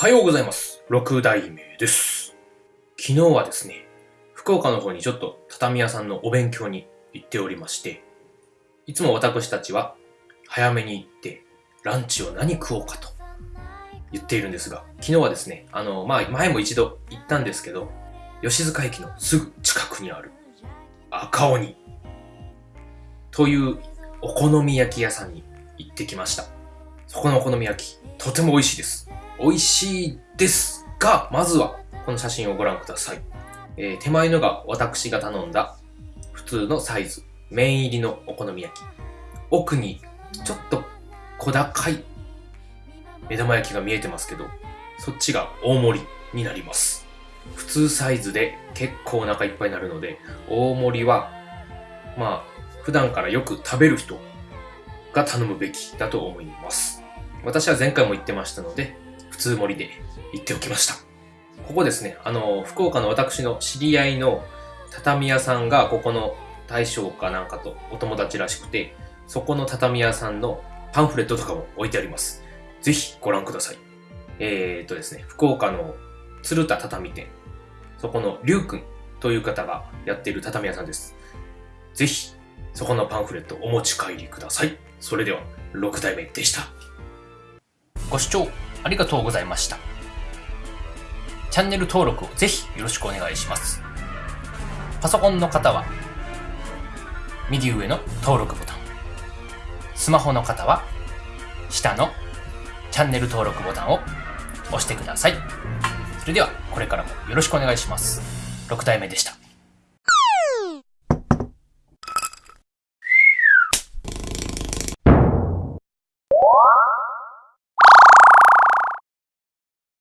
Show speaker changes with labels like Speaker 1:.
Speaker 1: はようございます。六代目です。昨日はですね、福岡の方にちょっと畳屋さんのお勉強に行っておりまして、いつも私たちは早めに行ってランチを何食おうかと言っているんですが、昨日はですね、あの、まあ、前も一度行ったんですけど、吉塚駅のすぐ近くにある赤鬼というお好み焼き屋さんに行ってきました。そこのお好み焼き、とても美味しいです。美味しいですが、まずはこの写真をご覧ください。えー手前のが私が頼んだ普通のサイズ、麺入りのお好み焼き。奥にちょっと小高い目玉焼きが見えてますけど、そっちが大盛りになります。普通サイズで結構お腹いっぱいになるので、大盛りは、まあ、普段からよく食べる人が頼むべきだと思います。私は前回も言ってましたので、通盛りで言っておきました。ここですね、あの、福岡の私の知り合いの畳屋さんが、ここの大将かなんかとお友達らしくて、そこの畳屋さんのパンフレットとかも置いてあります。ぜひご覧ください。えー、っとですね、福岡の鶴田畳店、そこのりゅうくんという方がやっている畳屋さんです。ぜひ、そこのパンフレットお持ち帰りください。それでは、6代目でした。ご視聴ありがとうございました。チャンネル登録をぜひよろしくお願いします。パソコンの方は、右上の登録ボタン。スマホの方は、下のチャンネル登録ボタンを押してください。それでは、これからもよろしくお願いします。6代目でした。